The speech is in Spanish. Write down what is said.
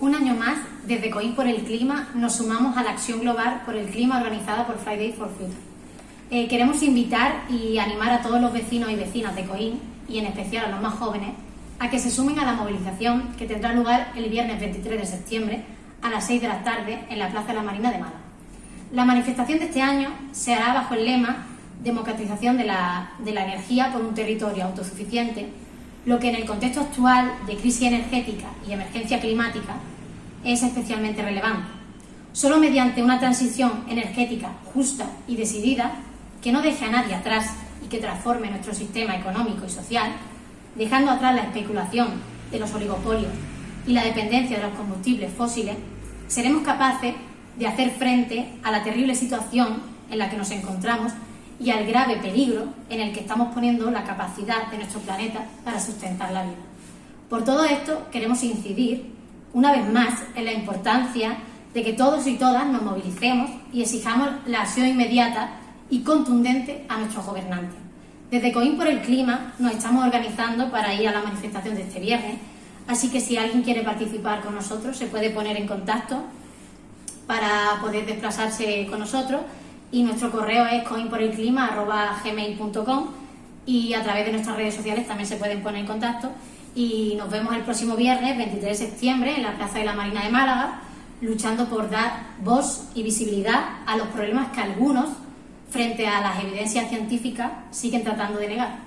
Un año más, desde Coín por el Clima, nos sumamos a la acción global por el clima organizada por Friday for Future. Eh, queremos invitar y animar a todos los vecinos y vecinas de Coín, y en especial a los más jóvenes, a que se sumen a la movilización que tendrá lugar el viernes 23 de septiembre a las 6 de la tarde en la Plaza de la Marina de Málaga. La manifestación de este año se hará bajo el lema Democratización de la energía por un territorio autosuficiente lo que en el contexto actual de crisis energética y emergencia climática es especialmente relevante. Solo mediante una transición energética justa y decidida, que no deje a nadie atrás y que transforme nuestro sistema económico y social, dejando atrás la especulación de los oligopolios y la dependencia de los combustibles fósiles, seremos capaces de hacer frente a la terrible situación en la que nos encontramos y al grave peligro en el que estamos poniendo la capacidad de nuestro planeta para sustentar la vida. Por todo esto queremos incidir una vez más en la importancia de que todos y todas nos movilicemos y exijamos la acción inmediata y contundente a nuestros gobernantes. Desde Coín por el Clima nos estamos organizando para ir a la manifestación de este viernes, así que si alguien quiere participar con nosotros se puede poner en contacto para poder desplazarse con nosotros y nuestro correo es coinporelclima.gmail.com y a través de nuestras redes sociales también se pueden poner en contacto y nos vemos el próximo viernes 23 de septiembre en la Plaza de la Marina de Málaga luchando por dar voz y visibilidad a los problemas que algunos frente a las evidencias científicas siguen tratando de negar.